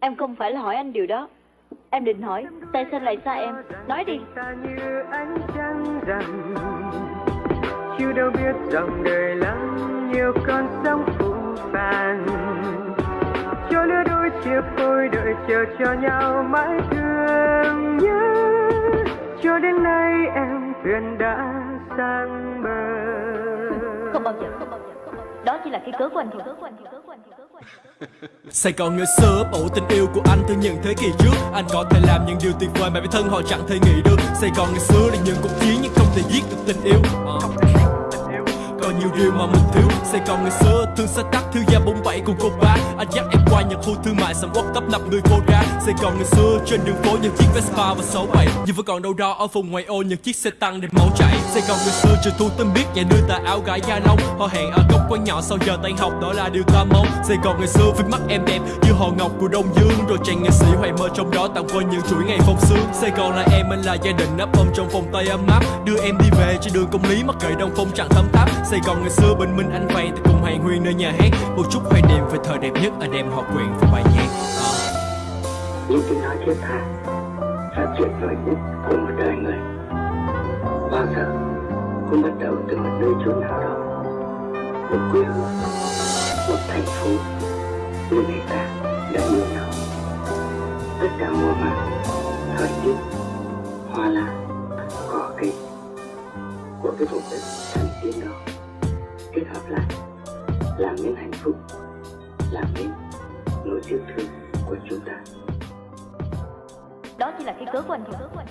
Em không phải là hỏi anh điều đó. Em định hỏi Tại sao lại xa em? Nói đi. Chiều đâu biết dòng đời lắm Nhiều con sóng phũ phàng. Cho lứa đôi chia phôi đợi chờ cho nhau mãi thương nhớ. Cho đến nay em thuyền đã sang bờ. Không bao giờ không bao giờ đó chỉ là cái cớ của anh thôi. Sài Gòn ngày xưa ổ tình yêu của anh từ những thế kỷ trước. Anh có thể làm những điều tuyệt vời mà bản thân họ chẳng thể nghĩ được. Sài Gòn ngày xưa là những cuộc chiến nhưng không thể giết được tình yêu. Có còn nhiều điều mà mình thiếu. Sài Gòn ngày xưa thương xa tắc thiếu gia bốn bảy cùng cô bác Anh dắt em qua những khu thương mại sầm uất tấp nập người cô gái Sài Gòn ngày xưa trên đường phố những chiếc Vespa và sáu bảy. Nhưng vẫn còn đâu đó ở vùng ngoại ô những chiếc xe tăng đẹp máu chảy. Sài Gòn ngày xưa trời thu tâm biết nhà đưa ta áo gái da lông Họ hẹn ở góc quán nhỏ sau giờ tan học, đó là điều ta mong. Sài Gòn ngày xưa với mắt em đẹp như hồ ngọc của Đông Dương. Rồi chàng nghệ sĩ hoài mơ trong đó tạm quên những chuỗi ngày phong sương Sài Gòn là em, anh là gia đình nắp ôm trong vòng tay ấm áp. Đưa em đi về trên đường công lý mặc kệ đông phong chẳng thấm tháp Sài Gòn ngày xưa bình minh anh vay thì cùng hàng huyên nơi nhà hát. Một chút hoài niệm về thời đẹp nhất anh em họ quyền và bài nhạc. À. những tiếng nói thiết tha là tuyệt vời nhất của một đời người. Bao giờ cũng bắt đầu từ một nơi chốn nào đó. Một quê hương một thành phố nơi người ta đã yêu nhau. Tất cả mùa màng thời tiết hoa lá, cỏ cây của cái vùng đất thần tiên đó kết hợp lại làm nên hạnh phúc làm nên nỗi yêu thương của chúng ta. Đó chỉ là cái cớ của anh thôi